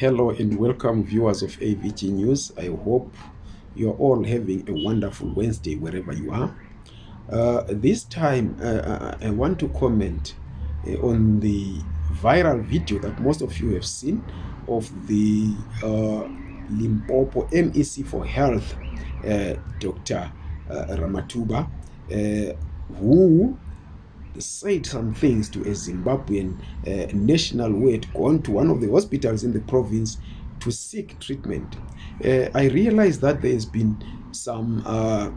Hello and welcome viewers of AVG News. I hope you're all having a wonderful Wednesday wherever you are. Uh, this time uh, uh, I want to comment uh, on the viral video that most of you have seen of the uh, Limpopo MEC for Health, uh, Dr. Ramatuba, who said some things to a zimbabwean uh, national who had gone to one of the hospitals in the province to seek treatment uh, i realize that there has been some uh,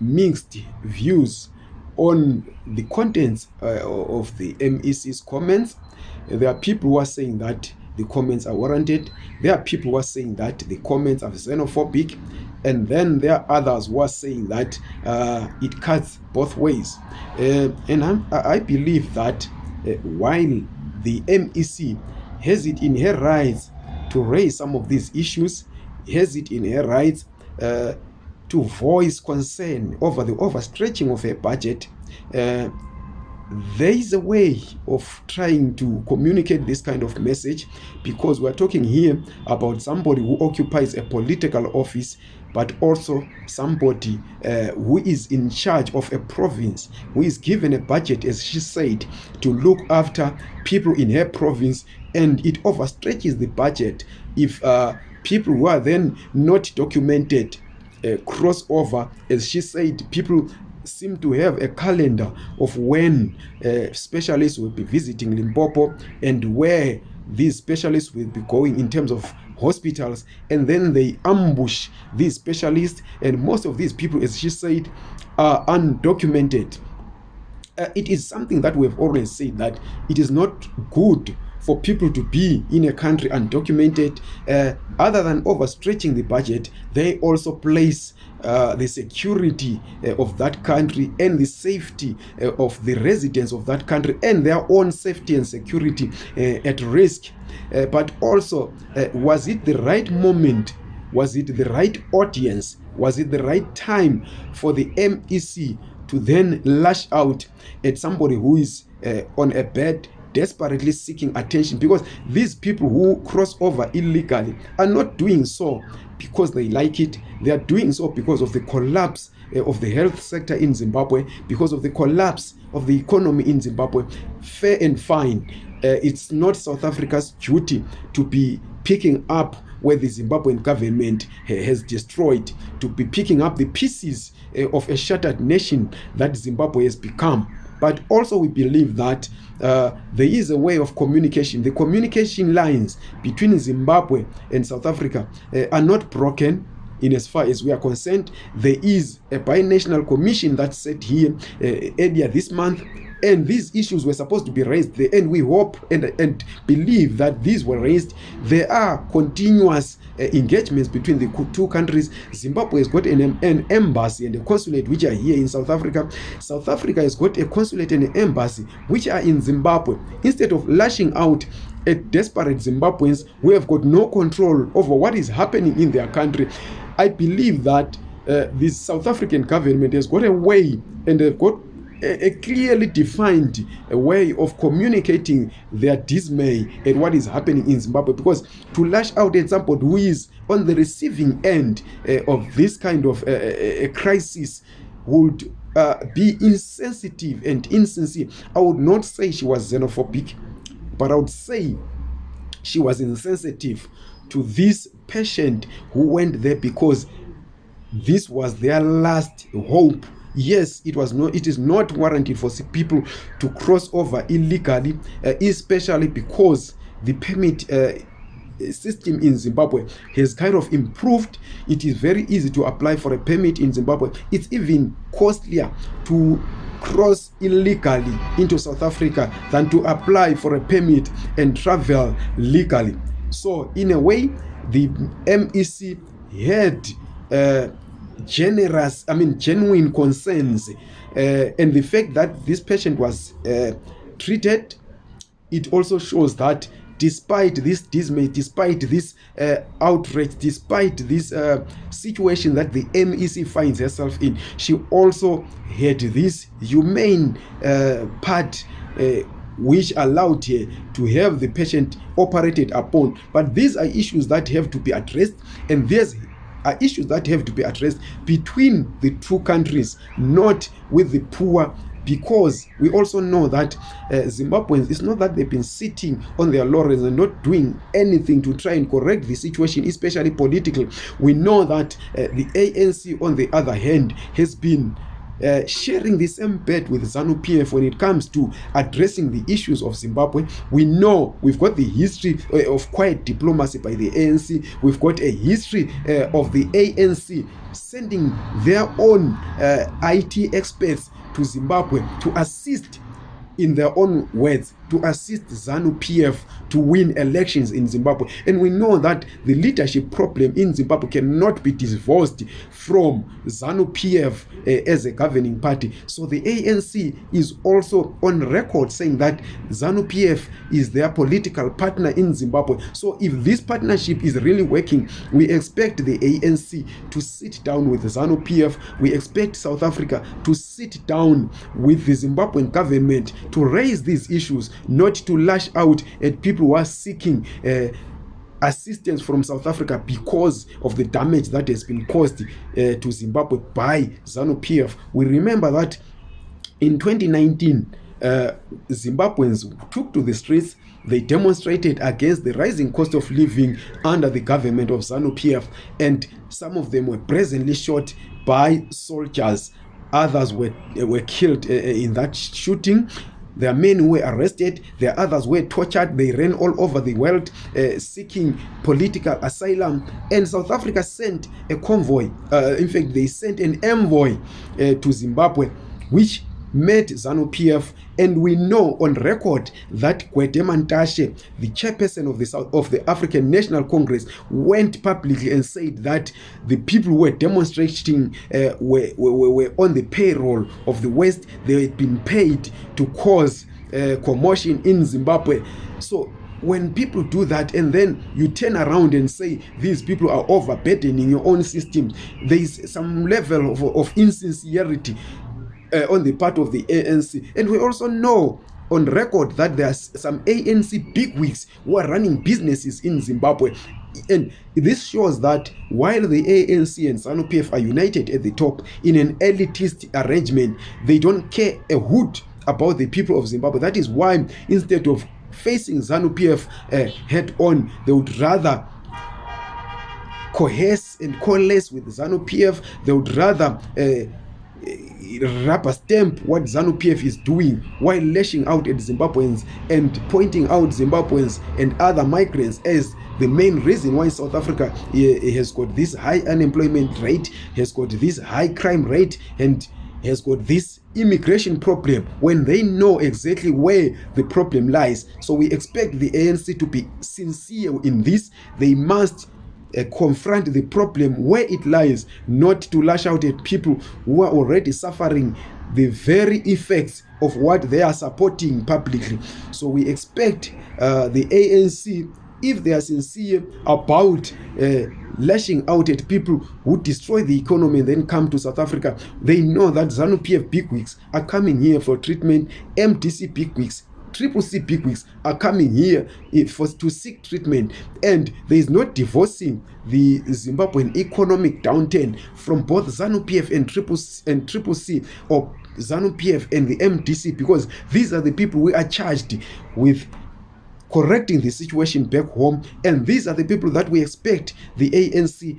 mixed views on the contents uh, of the mec's comments there are people who are saying that the comments are warranted there are people who are saying that the comments are xenophobic And then there are others who are saying that uh, it cuts both ways. Uh, and I, I believe that uh, while the MEC has it in her rights to raise some of these issues, has it in her rights uh, to voice concern over the overstretching of her budget, uh, there is a way of trying to communicate this kind of message because we're talking here about somebody who occupies a political office but also somebody uh, who is in charge of a province who is given a budget as she said to look after people in her province and it overstretches the budget if uh, people who are then not documented uh, crossover as she said people seem to have a calendar of when uh, specialists will be visiting Limpopo and where these specialists will be going in terms of hospitals and then they ambush these specialists and most of these people as she said are undocumented uh, it is something that we have always said that it is not good for people to be in a country undocumented, uh, other than overstretching the budget, they also place uh, the security uh, of that country and the safety uh, of the residents of that country and their own safety and security uh, at risk. Uh, but also, was it the right moment? Was it the right audience? Was it the right time for the MEC to then lash out at somebody who is on a bed desperately seeking attention because these people who cross over illegally are not doing so because they like it. They are doing so because of the collapse eh, of the health sector in Zimbabwe, because of the collapse of the economy in Zimbabwe. Fair and fine. Uh, it's not South Africa's duty to be picking up where the Zimbabwean government uh, has destroyed, to be picking up the pieces uh, of a shattered nation that Zimbabwe has become. but also we believe that uh, there is a way of communication the communication lines between zimbabwe and south africa uh, are not broken in as far as we are concerned there is a binational commission that set here uh, earlier this month and these issues were supposed to be raised there and we hope and, and believe that these were raised there are continuous uh, engagements between the two countries zimbabwe has got an, an embassy and a consulate which are here in south africa south africa has got a consulate and an embassy which are in zimbabwe instead of lashing out at desperate Zimbabweans who have got no control over what is happening in their country. I believe that uh, this South African government has got a way and they've got a, clearly defined a uh, way of communicating their dismay at what is happening in Zimbabwe because to lash out at somebody who is on the receiving end uh, of this kind of uh, a crisis would uh, be insensitive and insincere. I would not say she was xenophobic. but i would say she was insensitive to this patient who went there because this was their last hope yes it was not it is not warranted for people to cross over illegally uh, especially because the permit uh, system in Zimbabwe has kind of improved. It is very easy to apply for a permit in Zimbabwe. It's even costlier to cross illegally into South Africa than to apply for a permit and travel legally. So in a way, the MEC had uh, generous, I mean, genuine concerns. Uh, and the fact that this patient was uh, treated, it also shows that despite this dismay despite this uh, outrage despite this uh, situation that the mec finds herself in she also had this humane uh, part uh, which allowed her to have the patient operated upon but these are issues that have to be addressed and there's are issues that have to be addressed between the two countries not with the poor because we also know that uh, zimbabweans it's not that they've been sitting on their lawrens and not doing anything to try and correct the situation especially politically we know that uh, the anc on the other hand has been Uh, sharing the same bed with zanu pf when it comes to addressing the issues of zimbabwe we know we've got the history uh, of quiet diplomacy by the anc we've got a history uh, of the anc sending their own uh, it experts to zimbabwe to assist in their own words to assist zanu p f to win elections in zimbabwe and we know that the leadership problem in zimbabwe cannot be divorced from zanu p f uh, as a governing party so the anc is also on record saying that zanu p f is their political partner in zimbabwe so if this partnership is really working we expect the anc to sit down with zanu p f we expect south africa to sit down with the zimbabwen government to raise these issues not to lash out at people who are seeking uh, assistance from south africa because of the damage that has been caused uh, to zimbabwe by zanu pf we remember that in 2019 uh, zimbabweans took to the streets they demonstrated against the rising cost of living under the government of zanu pf and some of them were presently shot by soldiers others were, uh, were killed uh, uh in that shooting there are men who were arrested there are others were tortured they ran all over the world uh, seeking political asylum and south africa sent a convoy uh, in fact they sent an envoy uh, to zimbabwe which met ZANU-PF and we know on record that Gwede Mantashe, the chairperson of the, South, of the African National Congress, went publicly and said that the people who were demonstrating uh, were, were, were on the payroll of the West. They had been paid to cause uh, commotion in Zimbabwe. So when people do that and then you turn around and say these people are overburdening your own systems, there is some level of, of insincerity uh, on the part of the ANC. And we also know on record that there are some ANC bigwigs who are running businesses in Zimbabwe. And this shows that while the ANC and ZANU PF are united at the top in an elitist arrangement, they don't care a hoot about the people of Zimbabwe. That is why instead of facing ZANU PF uh, head on, they would rather coerce and coalesce with ZANU PF. They would rather uh, rubber stamp what zanu pf is doing while lashing out at zimbabweans and pointing out zimbabweans and other migrants as the main reason why south africa eh, eh, has got this high unemployment rate has got this high crime rate and has got this immigration problem when they know exactly where the problem lies so we expect the anc to be sincere in this they must uh, confront the problem where it lies not to lash out at people who are already suffering the very effects of what they are supporting publicly so we expect uh, the anc if they are sincere about uh, lashing out at people who destroy the economy and then come to south africa they know that zanu pf bigwigs are coming here for treatment mdc bigwigs triple c bigwigs are coming here eh, for, to seek treatment and there is no divorcing the zimbabwean economic downturn from both zanu pf and triple, and triple c or zanu pf and the mdc because these are the people we are charged with correcting the situation back home. And these are the people that we expect the ANC